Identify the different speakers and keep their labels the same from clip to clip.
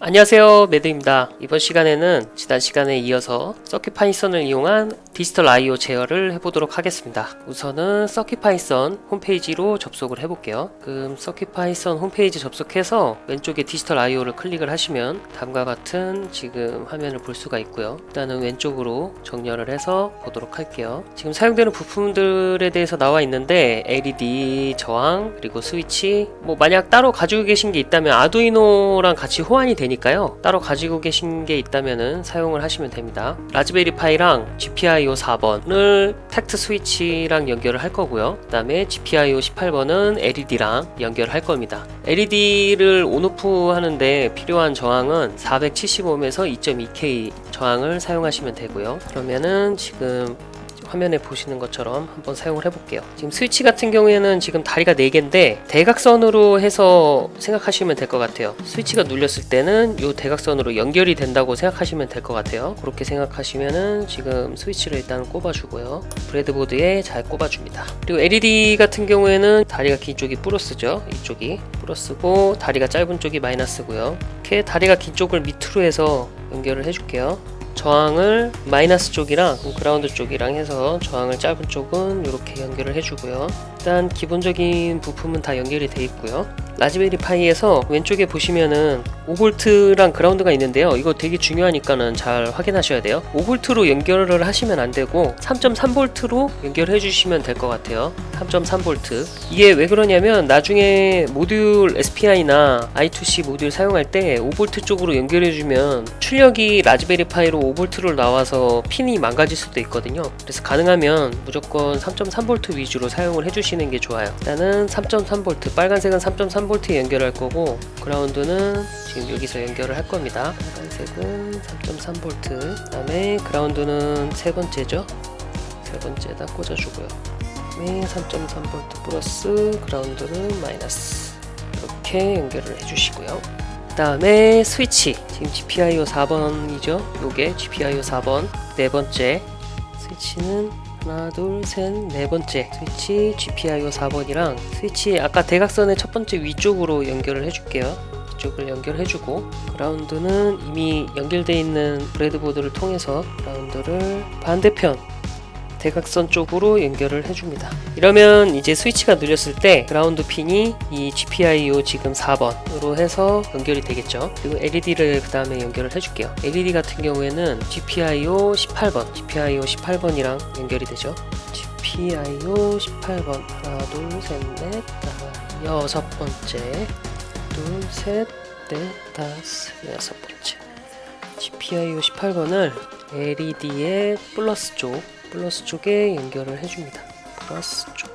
Speaker 1: 안녕하세요. 매드입니다. 이번 시간에는 지난 시간에 이어서 CircuitPython을 이용한 디지털 I.O. 제어를 해보도록 하겠습니다. 우선은 CircuitPython 홈페이지로 접속을 해볼게요. 그럼 CircuitPython 홈페이지 접속해서 왼쪽에 디지털 I.O.를 클릭을 하시면 다음과 같은 지금 화면을 볼 수가 있고요. 일단은 왼쪽으로 정렬을 해서 보도록 할게요. 지금 사용되는 부품들에 대해서 나와 있는데 LED 저항 그리고 스위치 뭐 만약 따로 가지고 계신 게 있다면 Arduino랑 같이 호환이 되니까요. 따로 가지고 계신 게 있다면은 사용을 하시면 됩니다. Raspberry Pi랑 GPIO 4번을 tact 스위치랑 연결을 할 거고요. 그 다음에 GPIO 18번은 LED랑 연결할 겁니다. LED를 온오프 하는데 필요한 저항은 470ohm에서 2.2K 저항을 사용하시면 되고요. 그러면은 지금 화면에 보시는 것처럼 한번 사용을 해볼게요. 지금 스위치 같은 경우에는 지금 다리가 4개인데 대각선으로 해서 생각하시면 될 것 같아요. 스위치가 눌렸을 때는 이 대각선으로 연결이 된다고 생각하시면 될 것 같아요. 그렇게 생각하시면은 지금 스위치를 일단 꼽아주고요. breadboard에 잘 꼽아줍니다. 그리고 LED 같은 경우에는 다리가 긴 쪽이 플러스죠. 이쪽이 플러스고 다리가 짧은 쪽이 마이너스고요. 이렇게 다리가 긴 쪽을 밑으로 해서 연결을 해줄게요 저항을 마이너스 쪽이랑 그라운드 쪽이랑 해서 저항을 짧은 쪽은 이렇게 연결을 해주고요 일단 기본적인 부품은 다 연결이 되어 있고요. Raspberry Pi에서 왼쪽에 보시면은 5V랑 그라운드가 있는데요. 이거 되게 중요하니까는 잘 확인하셔야 돼요. 5V로 연결을 하시면 안되고 3.3V로 연결해 주시면 될 것 같아요. 3.3V 이게 왜 그러냐면 나중에 모듈 SPI나 I2C 모듈 사용할 때 5V 쪽으로 연결해 주면 출력이 라즈베리 파이로 5V로 나와서 핀이 망가질 수도 있거든요. 그래서 가능하면 무조건 3.3V 위주로 사용을 해주시 는 게 좋아요. 일단은 3.3V 빨간색은 3.3V에 연결할 거고 그라운드는 지금 여기서 연결을 할 겁니다. 빨간색은 3.3V 그 다음에 그라운드는 세 번째죠? 세 번째다 꽂아주고요. 네, 3.3V 플러스 그라운드는 마이너스. 이렇게 연결을 해주시고요. 그 다음에 스위치 지금 GPIO 4번이죠? 요게 GPIO 4번. 네 번째 스위치는 하나 둘셋네 번째. 스위치 GPIO 4번이랑 스위치 아까 대각선의 첫 번째 위쪽으로 연결을 해줄게요. 이쪽을 연결해주고 그라운드는 이미 연결되어 있는 breadboard를 통해서 그라운드를 반대편 대각선 쪽으로 연결을 해줍니다. 이러면 이제 스위치가 눌렸을 때 그라운드 핀이 이 GPIO 지금 4번으로 해서 연결이 되겠죠. 그리고 LED를 그 다음에 연결을 해줄게요. LED 같은 경우에는 GPIO 18번 GPIO 18번이랑 연결이 되죠. GPIO 18번. 하나 둘셋넷 다섯 여섯 번째. 둘셋넷 다섯 여섯 번째. GPIO 18번을 LED의 플러스 쪽 플러스 쪽에 연결을 해줍니다. 플러스 쪽.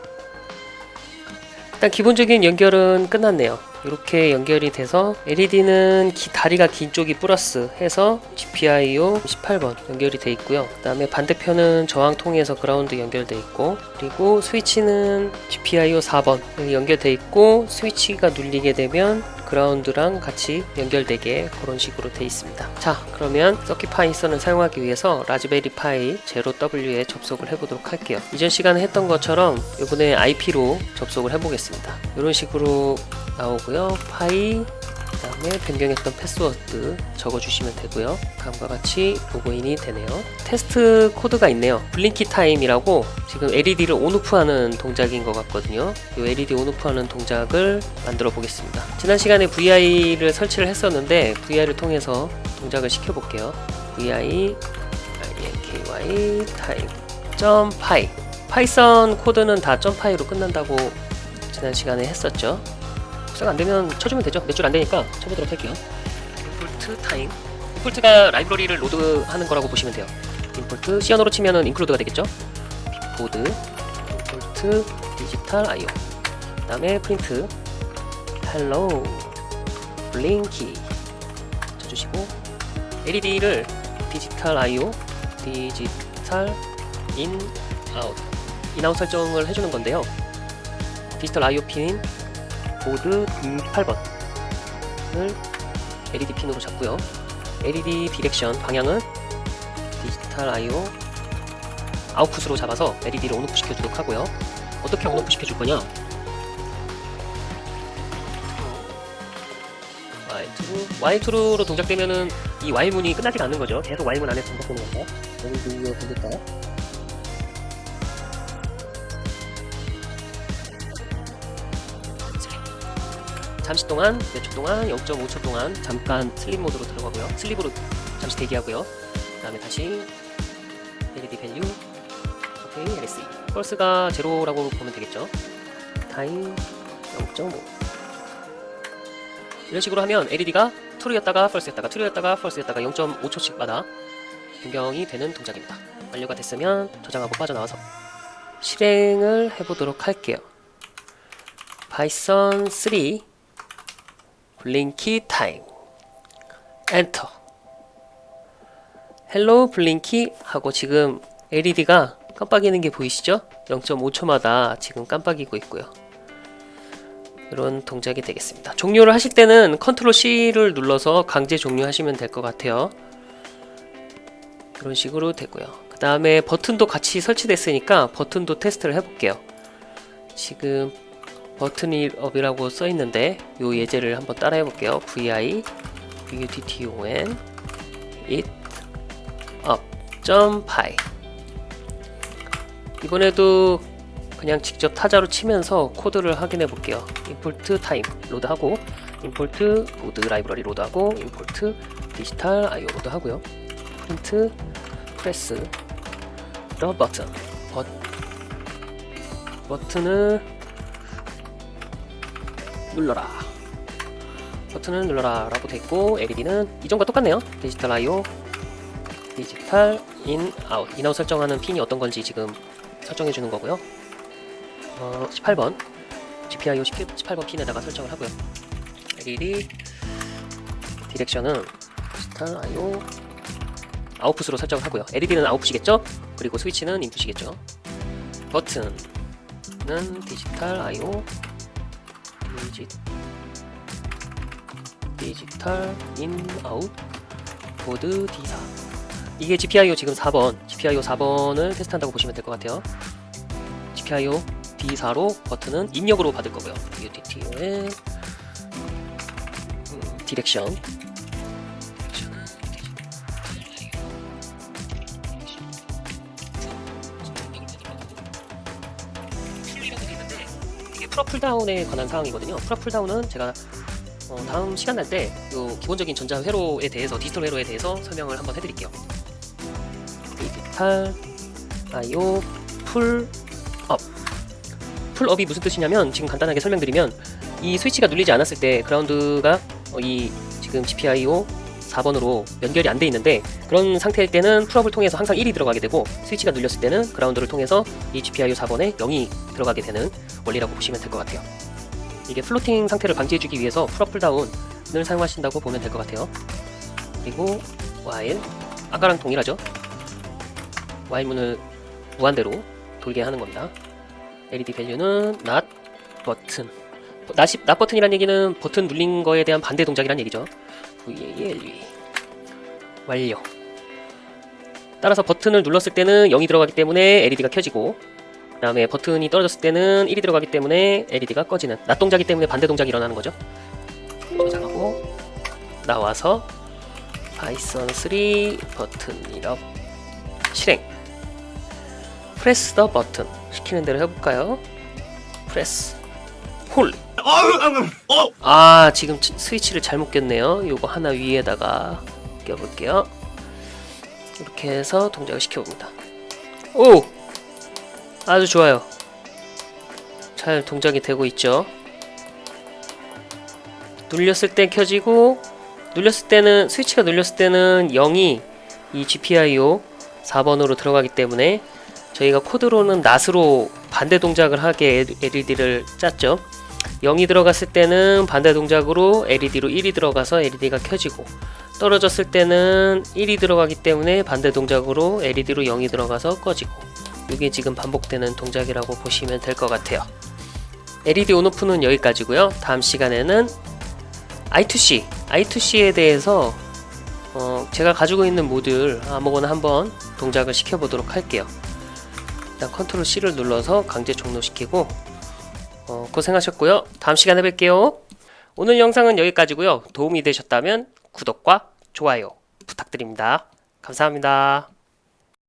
Speaker 1: 일단 기본적인 연결은 끝났네요. 이렇게 연결이 돼서 LED는 기, 다리가 긴 쪽이 플러스 해서 GPIO 18번 연결이 돼 있고요. 그 다음에 반대편은 저항 통해서 그라운드 연결돼 있고 그리고 스위치는 GPIO 4번 연결돼 있고 스위치가 눌리게 되면 그라운드랑 같이 연결되게 그런 식으로 되어 있습니다. 자 그러면 CircuitPython을 사용하기 위해서 Raspberry Pi Zero W에 접속을 해보도록 할게요. 이전 시간에 했던 것처럼 이번에 IP로 접속을 해보겠습니다. 이런 식으로 나오고요. pi 그 다음에 변경했던 패스워드 적어주시면 되고요. 다음과 같이 로그인이 되네요. 테스트 코드가 있네요. blinky time이라고 지금 LED를 on off 하는 동작인 것 같거든요. 이 LED on off 하는 동작을 만들어 보겠습니다. 지난 시간에 VI를 설치를 했었는데 VI를 통해서 동작을 시켜 볼게요. vi blinky time 점 py. Python 코드는 다 점py로 끝난다고 지난 시간에 했었죠 복사가 안되면 쳐주면 되죠. 몇 줄 안되니까 쳐보도록 할게요. import time. import가 라이브러리를 로드하는 거라고 보시면 돼요. import C언어로 치면은 include가 되겠죠? board import digital IO. 그 다음에 프린트. Hello Blinky. 쳐주시고 LED를 digital IO digital in out. in out 설정을 해주는 건데요. digital IO 핀 보드 8번을 LED 핀으로 잡고요. LED direction 방향은 디지털 IO 아웃풋으로 잡아서 LED를 on off 시켜주도록 하고요. 어떻게 on off 시켜줄 거냐? Y2 Y2로 동작되면은 이 while문이 끝나지가 않는 거죠. 계속 while문 안에 반복되는 건데 여기 이거 보실까요? 잠시 동안 몇 초 동안 0.5초 동안 잠깐 sleep 모드로 들어가고요. sleep으로 잠시 대기하고요. 그 다음에 다시 LED value 오케이 LSE false가 제로라고 보면 되겠죠? time 0.5 이런 식으로 하면 LED가 트루였다가 펄스였다가 트루였다가 펄스였다가 0.5초씩 마다 변경이 되는 동작입니다. 완료가 됐으면 저장하고 빠져나와서 실행을 해보도록 할게요. Python 3 blinky time. 엔터. Hello Blinky 하고 지금 LED가 깜빡이는 게 보이시죠? 0.5초마다 지금 깜빡이고 있고요. 이런 동작이 되겠습니다. 종료를 하실 때는 control C를 눌러서 강제 종료하시면 될 것 같아요. 이런 식으로 되고요. 그 다음에 버튼도 같이 설치됐으니까 버튼도 테스트를 해볼게요. 지금 버튼이 up이라고 써있는데 요 예제를 한번 따라 해 볼게요. vi button it up py 이번에도 그냥 직접 타자로 치면서 코드를 확인해 볼게요. import time load하고 import board 라이브러리 로드하고 임포트 디지털 IO 로드하고요. print press the button 버, 버튼을 눌러라. 버튼을 눌러라 라고 됐고 LED는 이전과 똑같네요. digital IO digital in, out. in out 설정하는 핀이 어떤 건지 지금 설정해 주는 거고요. 어, 18번. GPIO 18번 핀에다가 설정을 하고요. LED 디렉션은 디지털 IO 아웃풋으로 설정을 하고요. LED는 output이겠죠? 그리고 스위치는 input이겠죠? 버튼은 digital IO digi, digital in out board D4 이게 GPIO 지금 4번. GPIO 4번을 테스트한다고 보시면 될 것 같아요. GPIO D4로 버튼은 입력으로 받을 거고요. button의 음, direction 이게 pull-up pull-down에 관한 사항이거든요. pull-up pull-down은 제가 어, 다음 시간 날때요 기본적인 전자 회로에 대해서 디지털 회로에 대해서 설명을 한번 해드릴게요. 디지털 IO 풀업 풀업이 무슨 뜻이냐면 지금 간단하게 설명드리면 이 스위치가 눌리지 않았을 때 그라운드가 어, 이 지금 GPIO 4번으로 연결이 안 돼 있는데 그런 상태일 때는 pull-up을 통해서 항상 1이 들어가게 되고 스위치가 눌렸을 때는 그라운드를 통해서 이 GPIO 4번에 0이 들어가게 되는 원리라고 보시면 될 것 같아요. 이게 floating 상태를 방지해주기 위해서 pull-up pull-down을 사용하신다고 보면 될 것 같아요. 그리고 while 아까랑 동일하죠? while 문을 무한대로 돌게 하는 겁니다. LED value는 not 버튼 not, not 버튼이란 얘기는 버튼 눌린 거에 대한 반대 동작이란 얘기죠 value 완료. 따라서 버튼을 눌렀을 때는 0이 들어가기 때문에 LED가 켜지고 그 다음에 버튼이 떨어졌을 때는 1이 들어가기 때문에 LED가 꺼지는 not 동작이 때문에 반대 동작이 일어나는 거죠. 저장하고 나와서 Python 3 button 이 up 실행. press the button 시키는 대로 해볼까요? 프레스 홀 아 지금 치- 스위치를 잘못 꼈네요. 요거 하나 위에다가 껴볼게요. 이렇게 해서 동작을 시켜봅니다. 오! 아주 좋아요. 잘 동작이 되고 있죠? 눌렸을 때 켜지고 눌렸을 때는 스위치가 눌렸을 때는 0이 이 GPIO 4번으로 들어가기 때문에 저희가 코드로는 낫으로 반대 동작을 하게 LED를 짰죠 0이 들어갔을 때는 반대 동작으로 LED로 1이 들어가서 LED가 켜지고 떨어졌을 때는 1이 들어가기 때문에 반대 동작으로 LED로 0이 들어가서 꺼지고 이게 지금 반복되는 동작이라고 보시면 될 것 같아요. LED 온오프는 여기까지고요. 다음 시간에는 I2C I2C에 대해서 어, 제가 가지고 있는 모듈 아무거나 한번 동작을 시켜보도록 할게요. 일단 컨트롤 C를 눌러서 강제 종료시키고 어, 고생하셨고요. 다음 시간에 뵐게요. 오늘 영상은 여기까지고요. 도움이 되셨다면 구독과 좋아요 부탁드립니다. 감사합니다.